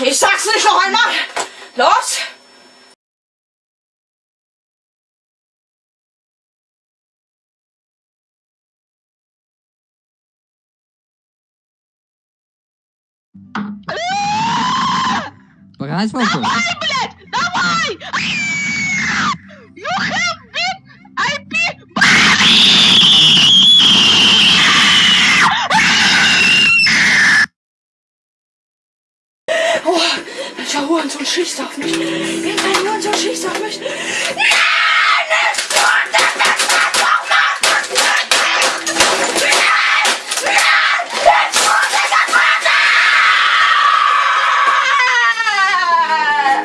Ich sag's nicht noch einmal. Los! Reißmuffel. Blatt! Blöd! Dabei! Ah! Oh, welcher Hurensohn schießt auf mich? Irgendein Hurensohn schießt auf mich.